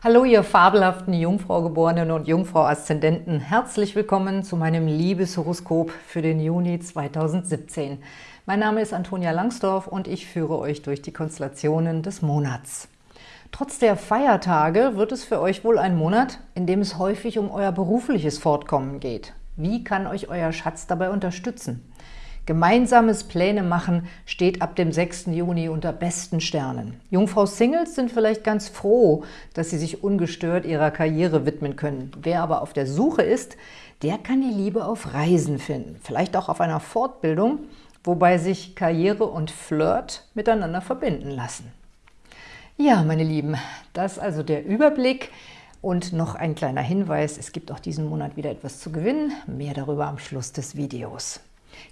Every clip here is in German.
Hallo, ihr fabelhaften Jungfraugeborenen und Jungfrau-Aszendenten. Herzlich willkommen zu meinem Liebeshoroskop für den Juni 2017. Mein Name ist Antonia Langsdorf und ich führe euch durch die Konstellationen des Monats. Trotz der Feiertage wird es für euch wohl ein Monat, in dem es häufig um euer berufliches Fortkommen geht. Wie kann euch euer Schatz dabei unterstützen? Gemeinsames Pläne machen steht ab dem 6. Juni unter besten Sternen. Jungfrau-Singles sind vielleicht ganz froh, dass sie sich ungestört ihrer Karriere widmen können. Wer aber auf der Suche ist, der kann die Liebe auf Reisen finden. Vielleicht auch auf einer Fortbildung, wobei sich Karriere und Flirt miteinander verbinden lassen. Ja, meine Lieben, das also der Überblick. Und noch ein kleiner Hinweis, es gibt auch diesen Monat wieder etwas zu gewinnen. Mehr darüber am Schluss des Videos.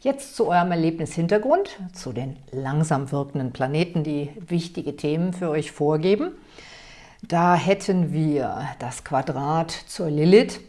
Jetzt zu eurem Erlebnishintergrund, zu den langsam wirkenden Planeten, die wichtige Themen für euch vorgeben. Da hätten wir das Quadrat zur Lilith,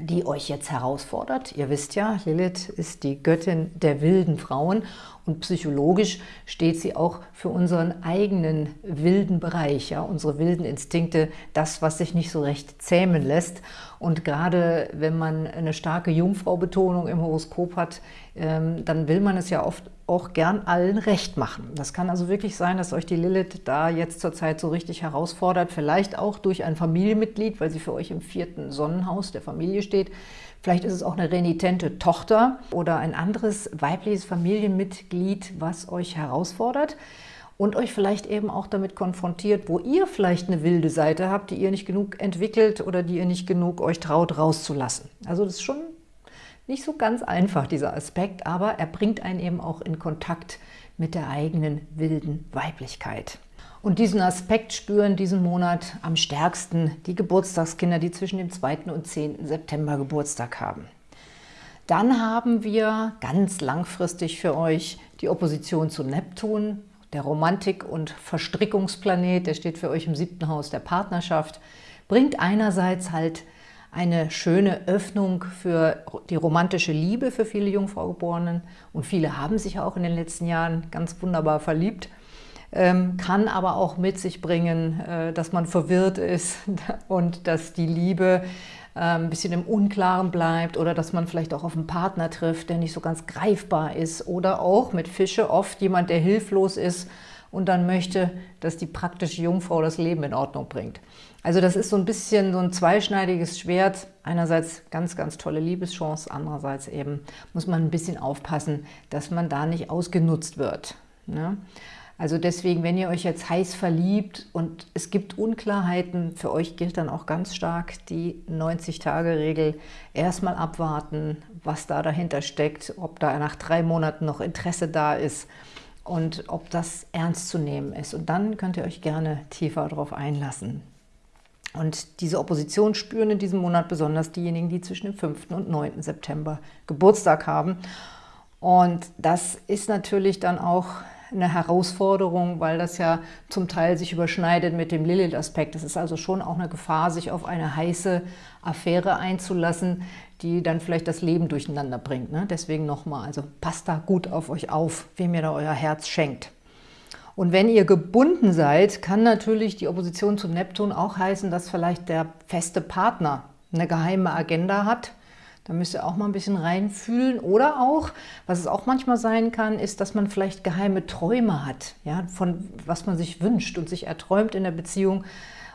die euch jetzt herausfordert. Ihr wisst ja, Lilith ist die Göttin der wilden Frauen und psychologisch steht sie auch für unseren eigenen wilden Bereich, ja, unsere wilden Instinkte, das, was sich nicht so recht zähmen lässt. Und gerade wenn man eine starke Jungfrau-Betonung im Horoskop hat, ähm, dann will man es ja oft auch gern allen recht machen. Das kann also wirklich sein, dass euch die Lilith da jetzt zurzeit so richtig herausfordert, vielleicht auch durch ein Familienmitglied, weil sie für euch im vierten Sonnenhaus der Familie steht, Vielleicht ist es auch eine renitente Tochter oder ein anderes weibliches Familienmitglied, was euch herausfordert und euch vielleicht eben auch damit konfrontiert, wo ihr vielleicht eine wilde Seite habt, die ihr nicht genug entwickelt oder die ihr nicht genug euch traut rauszulassen. Also das ist schon nicht so ganz einfach, dieser Aspekt, aber er bringt einen eben auch in Kontakt mit der eigenen wilden Weiblichkeit. Und diesen Aspekt spüren diesen Monat am stärksten die Geburtstagskinder, die zwischen dem 2. und 10. September Geburtstag haben. Dann haben wir ganz langfristig für euch die Opposition zu Neptun, der Romantik- und Verstrickungsplanet, der steht für euch im siebten Haus der Partnerschaft, bringt einerseits halt eine schöne Öffnung für die romantische Liebe für viele Jungfraugeborenen und viele haben sich auch in den letzten Jahren ganz wunderbar verliebt kann aber auch mit sich bringen, äh, dass man verwirrt ist und dass die Liebe äh, ein bisschen im Unklaren bleibt oder dass man vielleicht auch auf einen Partner trifft, der nicht so ganz greifbar ist oder auch mit Fische oft jemand, der hilflos ist und dann möchte, dass die praktische Jungfrau das Leben in Ordnung bringt. Also das ist so ein bisschen so ein zweischneidiges Schwert. Einerseits ganz, ganz tolle Liebeschance, andererseits eben muss man ein bisschen aufpassen, dass man da nicht ausgenutzt wird. Ne? Also deswegen, wenn ihr euch jetzt heiß verliebt und es gibt Unklarheiten, für euch gilt dann auch ganz stark die 90-Tage-Regel. Erstmal abwarten, was da dahinter steckt, ob da nach drei Monaten noch Interesse da ist und ob das ernst zu nehmen ist. Und dann könnt ihr euch gerne tiefer darauf einlassen. Und diese Opposition spüren in diesem Monat besonders diejenigen, die zwischen dem 5. und 9. September Geburtstag haben. Und das ist natürlich dann auch eine Herausforderung, weil das ja zum Teil sich überschneidet mit dem Lilith-Aspekt. Es ist also schon auch eine Gefahr, sich auf eine heiße Affäre einzulassen, die dann vielleicht das Leben durcheinander bringt. Ne? Deswegen nochmal, also passt da gut auf euch auf, wem ihr da euer Herz schenkt. Und wenn ihr gebunden seid, kann natürlich die Opposition zum Neptun auch heißen, dass vielleicht der feste Partner eine geheime Agenda hat, da müsst ihr auch mal ein bisschen reinfühlen. Oder auch, was es auch manchmal sein kann, ist, dass man vielleicht geheime Träume hat, ja, von was man sich wünscht und sich erträumt in der Beziehung.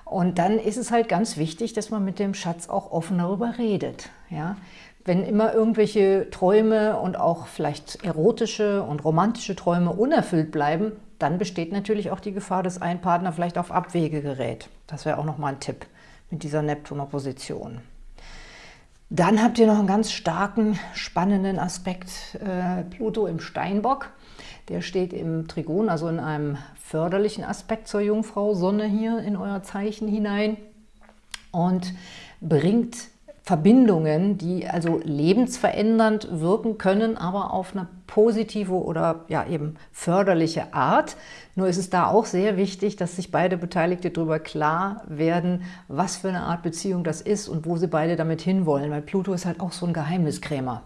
Und dann ist es halt ganz wichtig, dass man mit dem Schatz auch offen darüber redet. Ja. Wenn immer irgendwelche Träume und auch vielleicht erotische und romantische Träume unerfüllt bleiben, dann besteht natürlich auch die Gefahr, dass ein Partner vielleicht auf Abwege gerät. Das wäre auch nochmal ein Tipp mit dieser Neptun-Opposition. Dann habt ihr noch einen ganz starken, spannenden Aspekt, äh, Pluto im Steinbock. Der steht im Trigon, also in einem förderlichen Aspekt zur Jungfrau Sonne hier in euer Zeichen hinein und bringt Verbindungen, die also lebensverändernd wirken können, aber auf eine positive oder ja eben förderliche Art. Nur ist es da auch sehr wichtig, dass sich beide Beteiligte darüber klar werden, was für eine Art Beziehung das ist und wo sie beide damit hinwollen, weil Pluto ist halt auch so ein Geheimniskrämer.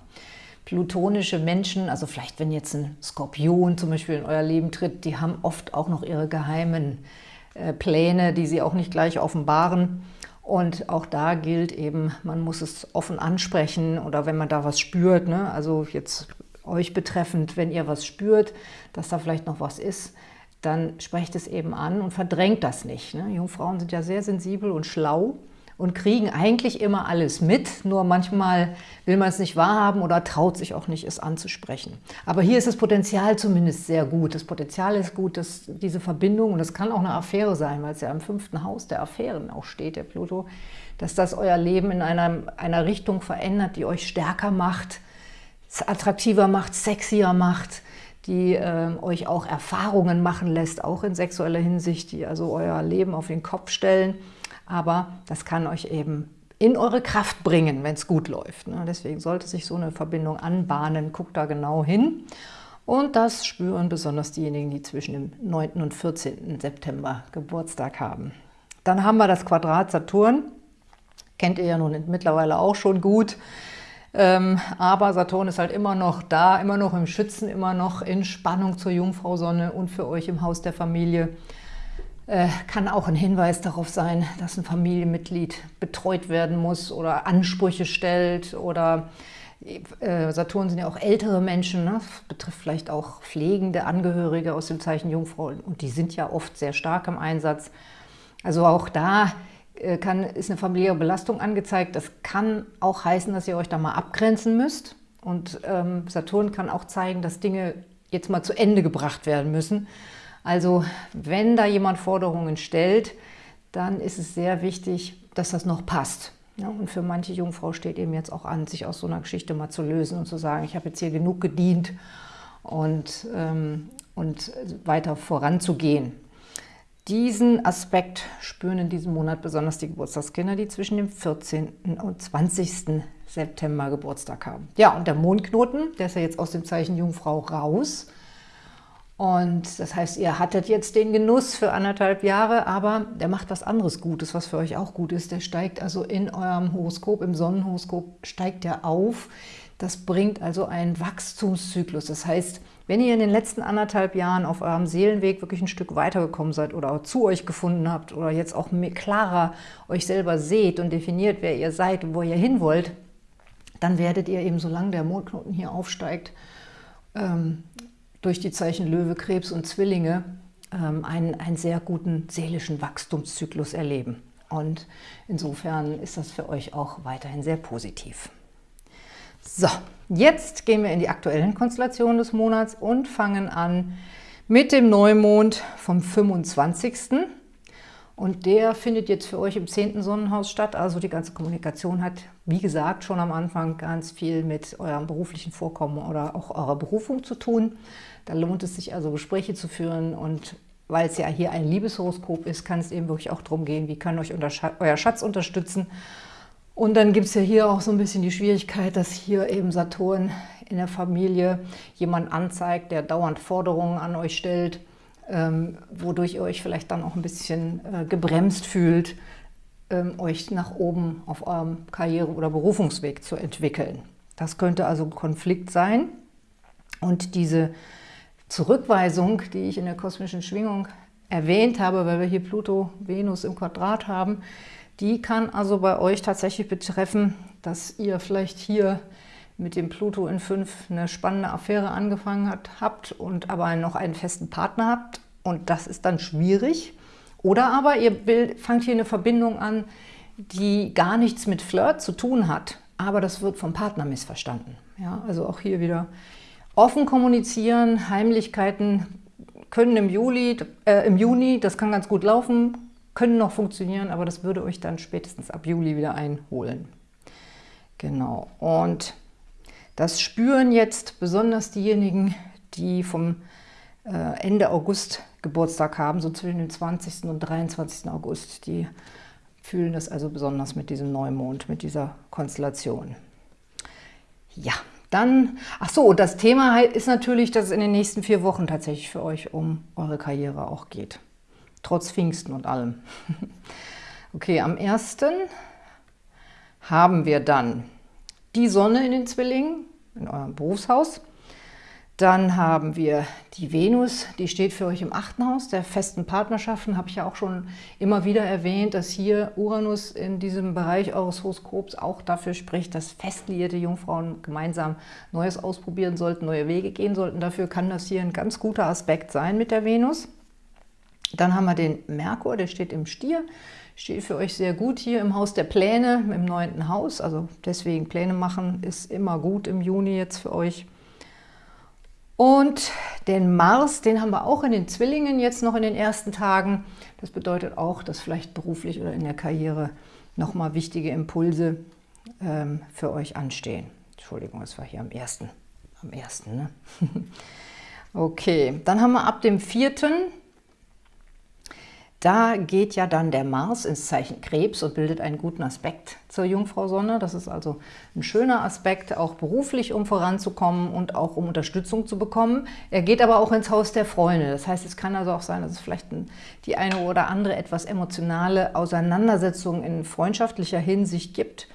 Plutonische Menschen, also vielleicht wenn jetzt ein Skorpion zum Beispiel in euer Leben tritt, die haben oft auch noch ihre geheimen äh, Pläne, die sie auch nicht gleich offenbaren. Und auch da gilt eben, man muss es offen ansprechen oder wenn man da was spürt, ne? also jetzt euch betreffend, wenn ihr was spürt, dass da vielleicht noch was ist, dann sprecht es eben an und verdrängt das nicht. Ne? Jungfrauen sind ja sehr sensibel und schlau und kriegen eigentlich immer alles mit, nur manchmal will man es nicht wahrhaben oder traut sich auch nicht, es anzusprechen. Aber hier ist das Potenzial zumindest sehr gut. Das Potenzial ist gut, dass diese Verbindung, und das kann auch eine Affäre sein, weil es ja im fünften Haus der Affären auch steht, der Pluto, dass das euer Leben in einer, einer Richtung verändert, die euch stärker macht, attraktiver macht, sexier macht, die äh, euch auch Erfahrungen machen lässt, auch in sexueller Hinsicht, die also euer Leben auf den Kopf stellen aber das kann euch eben in eure Kraft bringen, wenn es gut läuft. Ne? Deswegen sollte sich so eine Verbindung anbahnen. Guckt da genau hin. Und das spüren besonders diejenigen, die zwischen dem 9. und 14. September Geburtstag haben. Dann haben wir das Quadrat Saturn. Kennt ihr ja nun mittlerweile auch schon gut. Ähm, aber Saturn ist halt immer noch da, immer noch im Schützen, immer noch in Spannung zur Jungfrau Sonne und für euch im Haus der Familie. Äh, kann auch ein Hinweis darauf sein, dass ein Familienmitglied betreut werden muss oder Ansprüche stellt oder äh, Saturn sind ja auch ältere Menschen, ne? betrifft vielleicht auch pflegende Angehörige aus dem Zeichen Jungfrau und die sind ja oft sehr stark im Einsatz. Also auch da äh, kann, ist eine familiäre Belastung angezeigt. Das kann auch heißen, dass ihr euch da mal abgrenzen müsst. Und ähm, Saturn kann auch zeigen, dass Dinge jetzt mal zu Ende gebracht werden müssen. Also wenn da jemand Forderungen stellt, dann ist es sehr wichtig, dass das noch passt. Ja, und für manche Jungfrau steht eben jetzt auch an, sich aus so einer Geschichte mal zu lösen und zu sagen, ich habe jetzt hier genug gedient und, ähm, und weiter voranzugehen. Diesen Aspekt spüren in diesem Monat besonders die Geburtstagskinder, die zwischen dem 14. und 20. September Geburtstag haben. Ja, und der Mondknoten, der ist ja jetzt aus dem Zeichen Jungfrau raus. Und das heißt, ihr hattet jetzt den Genuss für anderthalb Jahre, aber der macht was anderes Gutes, was für euch auch gut ist. Der steigt also in eurem Horoskop, im Sonnenhoroskop, steigt er auf. Das bringt also einen Wachstumszyklus. Das heißt, wenn ihr in den letzten anderthalb Jahren auf eurem Seelenweg wirklich ein Stück weitergekommen seid oder zu euch gefunden habt oder jetzt auch klarer euch selber seht und definiert, wer ihr seid und wo ihr hin wollt, dann werdet ihr eben, solange der Mondknoten hier aufsteigt, ähm, durch die Zeichen Löwe, Krebs und Zwillinge ähm, einen, einen sehr guten seelischen Wachstumszyklus erleben. Und insofern ist das für euch auch weiterhin sehr positiv. So, jetzt gehen wir in die aktuellen Konstellationen des Monats und fangen an mit dem Neumond vom 25. Und der findet jetzt für euch im 10. Sonnenhaus statt. Also die ganze Kommunikation hat, wie gesagt, schon am Anfang ganz viel mit eurem beruflichen Vorkommen oder auch eurer Berufung zu tun. Da lohnt es sich also Gespräche zu führen und weil es ja hier ein Liebeshoroskop ist, kann es eben wirklich auch darum gehen, wie kann euch euer Schatz unterstützen. Und dann gibt es ja hier auch so ein bisschen die Schwierigkeit, dass hier eben Saturn in der Familie jemand anzeigt, der dauernd Forderungen an euch stellt, wodurch ihr euch vielleicht dann auch ein bisschen äh, gebremst fühlt, ähm, euch nach oben auf eurem Karriere- oder Berufungsweg zu entwickeln. Das könnte also ein Konflikt sein. Und diese Zurückweisung, die ich in der kosmischen Schwingung erwähnt habe, weil wir hier Pluto, Venus im Quadrat haben, die kann also bei euch tatsächlich betreffen, dass ihr vielleicht hier mit dem Pluto in 5 eine spannende Affäre angefangen hat, habt und aber noch einen festen Partner habt und das ist dann schwierig. Oder aber ihr fangt hier eine Verbindung an, die gar nichts mit Flirt zu tun hat, aber das wird vom Partner missverstanden. Ja, also auch hier wieder offen kommunizieren, Heimlichkeiten können im, Juli, äh, im Juni, das kann ganz gut laufen, können noch funktionieren, aber das würde euch dann spätestens ab Juli wieder einholen. Genau, und das spüren jetzt besonders diejenigen, die vom äh, Ende August Geburtstag haben, so zwischen dem 20. und 23. August. Die fühlen das also besonders mit diesem Neumond, mit dieser Konstellation. Ja, dann, ach so, das Thema ist natürlich, dass es in den nächsten vier Wochen tatsächlich für euch um eure Karriere auch geht. Trotz Pfingsten und allem. Okay, am 1. haben wir dann die Sonne in den Zwillingen, in eurem Berufshaus. Dann haben wir die Venus, die steht für euch im achten Haus der festen Partnerschaften. Habe ich ja auch schon immer wieder erwähnt, dass hier Uranus in diesem Bereich eures Horoskops auch dafür spricht, dass festliierte Jungfrauen gemeinsam Neues ausprobieren sollten, neue Wege gehen sollten. Dafür kann das hier ein ganz guter Aspekt sein mit der Venus. Dann haben wir den Merkur, der steht im Stier. Steht für euch sehr gut hier im Haus der Pläne, im neunten Haus. Also deswegen Pläne machen ist immer gut im Juni jetzt für euch. Und den Mars, den haben wir auch in den Zwillingen jetzt noch in den ersten Tagen. Das bedeutet auch, dass vielleicht beruflich oder in der Karriere nochmal wichtige Impulse ähm, für euch anstehen. Entschuldigung, das war hier am ersten. Am ersten, ne? okay, dann haben wir ab dem vierten da geht ja dann der Mars ins Zeichen Krebs und bildet einen guten Aspekt zur Jungfrau Sonne. Das ist also ein schöner Aspekt, auch beruflich, um voranzukommen und auch um Unterstützung zu bekommen. Er geht aber auch ins Haus der Freunde. Das heißt, es kann also auch sein, dass es vielleicht die eine oder andere etwas emotionale Auseinandersetzung in freundschaftlicher Hinsicht gibt.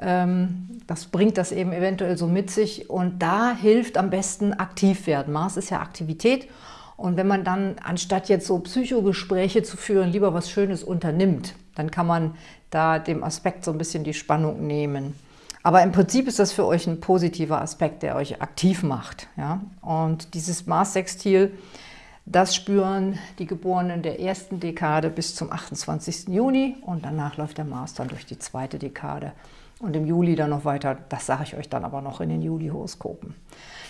Ähm, das bringt das eben eventuell so mit sich und da hilft am besten aktiv werden. Mars ist ja Aktivität und wenn man dann, anstatt jetzt so Psychogespräche zu führen, lieber was Schönes unternimmt, dann kann man da dem Aspekt so ein bisschen die Spannung nehmen. Aber im Prinzip ist das für euch ein positiver Aspekt, der euch aktiv macht. Ja? Und dieses Mars-Sextil, das spüren die Geborenen der ersten Dekade bis zum 28. Juni und danach läuft der Mars dann durch die zweite Dekade und im Juli dann noch weiter. Das sage ich euch dann aber noch in den Juli-Horoskopen.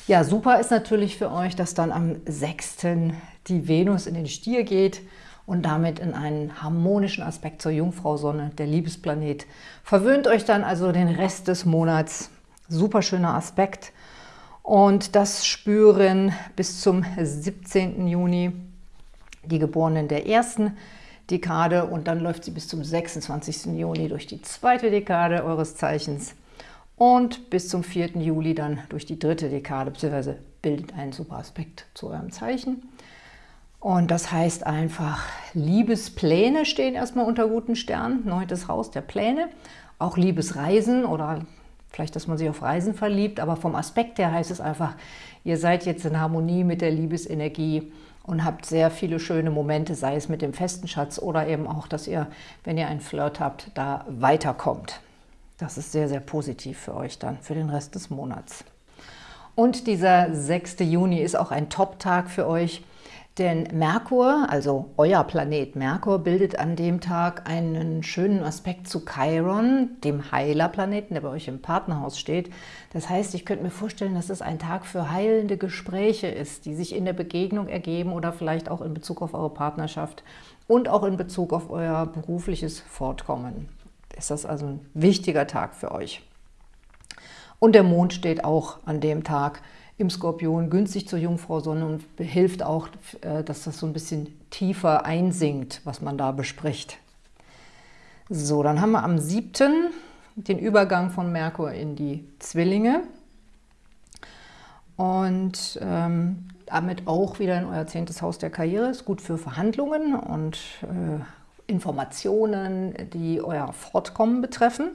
Ja, super ist natürlich für euch, dass dann am 6. die Venus in den Stier geht und damit in einen harmonischen Aspekt zur Jungfrau Sonne, der Liebesplanet. Verwöhnt euch dann also den Rest des Monats. Super schöner Aspekt. Und das spüren bis zum 17. Juni die Geborenen der ersten Dekade und dann läuft sie bis zum 26. Juni durch die zweite Dekade eures Zeichens und bis zum 4. Juli dann durch die dritte Dekade, beziehungsweise bildet einen super Aspekt zu eurem Zeichen. Und das heißt einfach, Liebespläne stehen erstmal unter guten Sternen, neuntes Haus der Pläne, auch Liebesreisen oder vielleicht, dass man sich auf Reisen verliebt, aber vom Aspekt her heißt es einfach, ihr seid jetzt in Harmonie mit der Liebesenergie und habt sehr viele schöne Momente, sei es mit dem festen Schatz oder eben auch, dass ihr, wenn ihr einen Flirt habt, da weiterkommt. Das ist sehr, sehr positiv für euch dann, für den Rest des Monats. Und dieser 6. Juni ist auch ein Top-Tag für euch, denn Merkur, also euer Planet Merkur, bildet an dem Tag einen schönen Aspekt zu Chiron, dem Heilerplaneten, der bei euch im Partnerhaus steht. Das heißt, ich könnte mir vorstellen, dass es ein Tag für heilende Gespräche ist, die sich in der Begegnung ergeben oder vielleicht auch in Bezug auf eure Partnerschaft und auch in Bezug auf euer berufliches Fortkommen ist das also ein wichtiger Tag für euch. Und der Mond steht auch an dem Tag im Skorpion günstig zur Jungfrau Sonne und hilft auch, äh, dass das so ein bisschen tiefer einsinkt, was man da bespricht. So, dann haben wir am 7. den Übergang von Merkur in die Zwillinge und ähm, damit auch wieder in euer zehntes Haus der Karriere. Ist gut für Verhandlungen und äh, Informationen, die euer Fortkommen betreffen.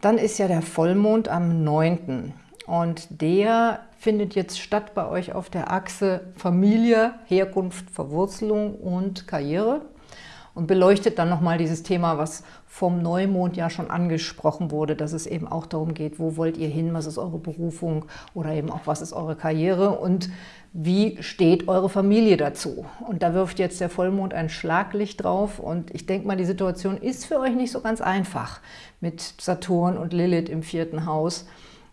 Dann ist ja der Vollmond am 9. Und der findet jetzt statt bei euch auf der Achse Familie, Herkunft, Verwurzelung und Karriere und beleuchtet dann nochmal dieses Thema, was vom Neumond ja schon angesprochen wurde, dass es eben auch darum geht, wo wollt ihr hin, was ist eure Berufung oder eben auch, was ist eure Karriere und wie steht eure Familie dazu? Und da wirft jetzt der Vollmond ein Schlaglicht drauf und ich denke mal, die Situation ist für euch nicht so ganz einfach mit Saturn und Lilith im vierten Haus.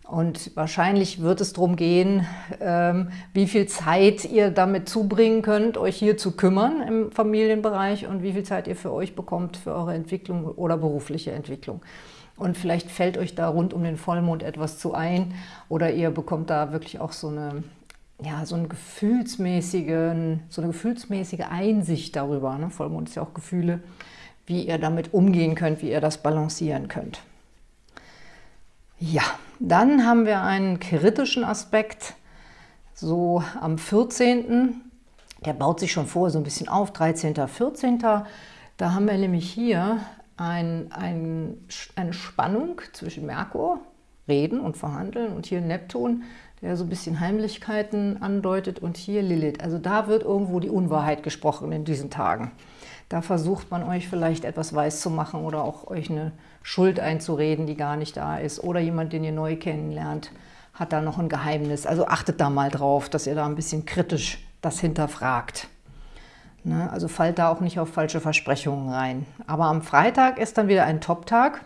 Und wahrscheinlich wird es darum gehen, ähm, wie viel Zeit ihr damit zubringen könnt, euch hier zu kümmern im Familienbereich und wie viel Zeit ihr für euch bekommt für eure Entwicklung oder berufliche Entwicklung. Und vielleicht fällt euch da rund um den Vollmond etwas zu ein oder ihr bekommt da wirklich auch so eine ja, so, einen gefühlsmäßigen, so eine gefühlsmäßige Einsicht darüber, ne? Vollmond ist ja auch Gefühle, wie ihr damit umgehen könnt, wie ihr das balancieren könnt. Ja, dann haben wir einen kritischen Aspekt, so am 14., der baut sich schon vor so ein bisschen auf, 13., 14., da haben wir nämlich hier ein, ein, eine Spannung zwischen Merkur, Reden und Verhandeln und hier Neptun, der so ein bisschen Heimlichkeiten andeutet und hier Lilith. Also da wird irgendwo die Unwahrheit gesprochen in diesen Tagen. Da versucht man euch vielleicht etwas weiß zu machen oder auch euch eine Schuld einzureden, die gar nicht da ist. Oder jemand, den ihr neu kennenlernt, hat da noch ein Geheimnis. Also achtet da mal drauf, dass ihr da ein bisschen kritisch das hinterfragt. Ne? Also fallt da auch nicht auf falsche Versprechungen rein. Aber am Freitag ist dann wieder ein Top-Tag,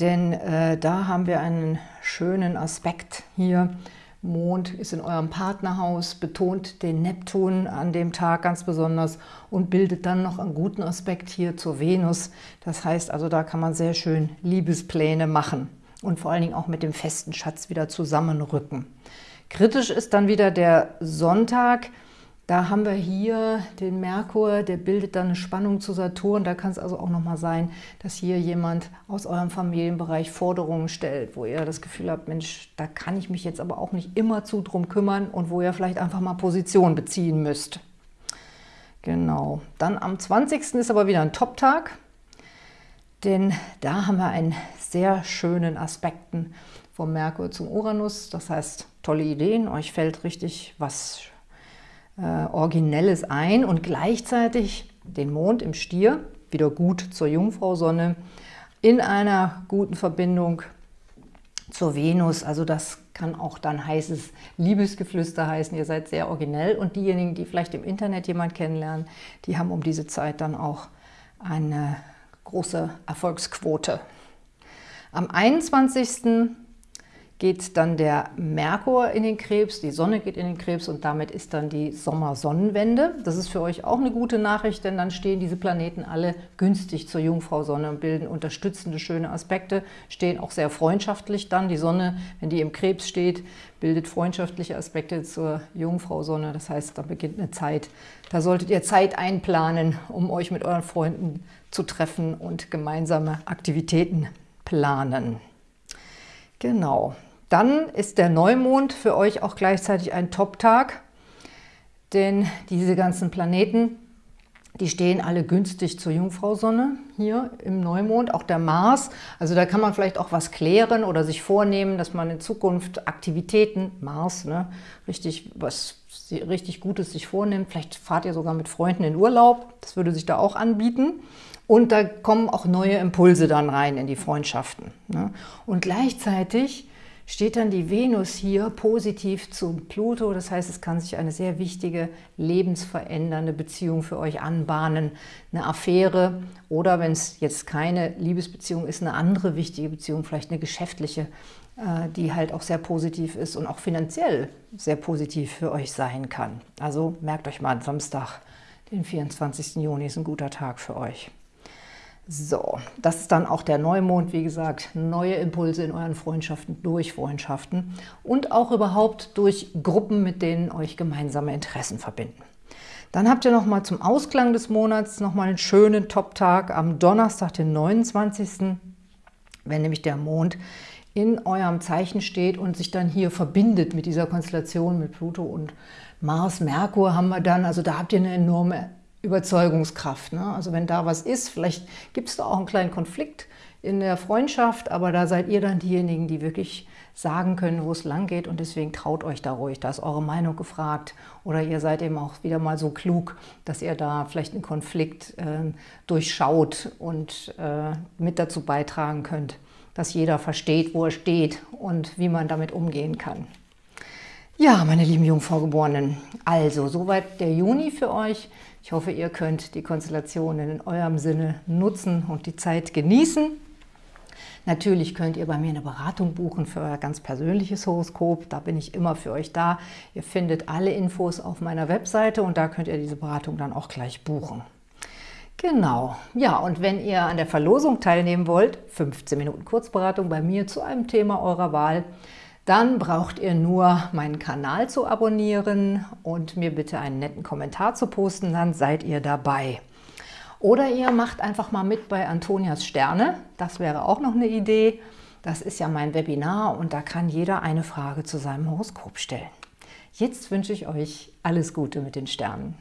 denn äh, da haben wir einen schönen Aspekt hier. Mond ist in eurem Partnerhaus, betont den Neptun an dem Tag ganz besonders und bildet dann noch einen guten Aspekt hier zur Venus. Das heißt also, da kann man sehr schön Liebespläne machen und vor allen Dingen auch mit dem festen Schatz wieder zusammenrücken. Kritisch ist dann wieder der Sonntag. Da haben wir hier den Merkur, der bildet dann eine Spannung zu Saturn. Da kann es also auch nochmal sein, dass hier jemand aus eurem Familienbereich Forderungen stellt, wo ihr das Gefühl habt, Mensch, da kann ich mich jetzt aber auch nicht immer zu drum kümmern und wo ihr vielleicht einfach mal Position beziehen müsst. Genau. Dann am 20. ist aber wieder ein Top-Tag, denn da haben wir einen sehr schönen Aspekten vom Merkur zum Uranus. Das heißt, tolle Ideen, euch fällt richtig was äh, Originelles ein und gleichzeitig den Mond im Stier, wieder gut zur Jungfrau-Sonne, in einer guten Verbindung zur Venus. Also das kann auch dann heißes Liebesgeflüster heißen. Ihr seid sehr originell und diejenigen, die vielleicht im Internet jemand kennenlernen, die haben um diese Zeit dann auch eine große Erfolgsquote. Am 21 geht dann der Merkur in den Krebs, die Sonne geht in den Krebs und damit ist dann die Sommersonnenwende. Das ist für euch auch eine gute Nachricht, denn dann stehen diese Planeten alle günstig zur Jungfrau-Sonne und bilden unterstützende, schöne Aspekte, stehen auch sehr freundschaftlich dann. Die Sonne, wenn die im Krebs steht, bildet freundschaftliche Aspekte zur Jungfrau-Sonne. Das heißt, da beginnt eine Zeit. Da solltet ihr Zeit einplanen, um euch mit euren Freunden zu treffen und gemeinsame Aktivitäten planen. Genau, dann ist der Neumond für euch auch gleichzeitig ein Top-Tag, denn diese ganzen Planeten, die stehen alle günstig zur Jungfrau-Sonne hier im Neumond, auch der Mars. Also da kann man vielleicht auch was klären oder sich vornehmen, dass man in Zukunft Aktivitäten, Mars, ne, richtig was richtig Gutes sich vornimmt. Vielleicht fahrt ihr sogar mit Freunden in Urlaub, das würde sich da auch anbieten. Und da kommen auch neue Impulse dann rein in die Freundschaften. Ne? Und gleichzeitig steht dann die Venus hier positiv zum Pluto. Das heißt, es kann sich eine sehr wichtige, lebensverändernde Beziehung für euch anbahnen. Eine Affäre oder, wenn es jetzt keine Liebesbeziehung ist, eine andere wichtige Beziehung, vielleicht eine geschäftliche, äh, die halt auch sehr positiv ist und auch finanziell sehr positiv für euch sein kann. Also merkt euch mal, Samstag, den 24. Juni ist ein guter Tag für euch. So, das ist dann auch der Neumond, wie gesagt, neue Impulse in euren Freundschaften, durch Freundschaften und auch überhaupt durch Gruppen, mit denen euch gemeinsame Interessen verbinden. Dann habt ihr nochmal zum Ausklang des Monats nochmal einen schönen Top-Tag am Donnerstag, den 29., wenn nämlich der Mond in eurem Zeichen steht und sich dann hier verbindet mit dieser Konstellation mit Pluto und Mars, Merkur haben wir dann, also da habt ihr eine enorme Überzeugungskraft. Ne? Also wenn da was ist, vielleicht gibt es da auch einen kleinen Konflikt in der Freundschaft, aber da seid ihr dann diejenigen, die wirklich sagen können, wo es lang geht und deswegen traut euch da ruhig, da ist eure Meinung gefragt oder ihr seid eben auch wieder mal so klug, dass ihr da vielleicht einen Konflikt äh, durchschaut und äh, mit dazu beitragen könnt, dass jeder versteht, wo er steht und wie man damit umgehen kann. Ja, meine lieben Jungfraugeborenen, also soweit der Juni für euch. Ich hoffe, ihr könnt die Konstellationen in eurem Sinne nutzen und die Zeit genießen. Natürlich könnt ihr bei mir eine Beratung buchen für euer ganz persönliches Horoskop. Da bin ich immer für euch da. Ihr findet alle Infos auf meiner Webseite und da könnt ihr diese Beratung dann auch gleich buchen. Genau, ja und wenn ihr an der Verlosung teilnehmen wollt, 15 Minuten Kurzberatung bei mir zu einem Thema eurer Wahl, dann braucht ihr nur meinen Kanal zu abonnieren und mir bitte einen netten Kommentar zu posten, dann seid ihr dabei. Oder ihr macht einfach mal mit bei Antonias Sterne, das wäre auch noch eine Idee. Das ist ja mein Webinar und da kann jeder eine Frage zu seinem Horoskop stellen. Jetzt wünsche ich euch alles Gute mit den Sternen.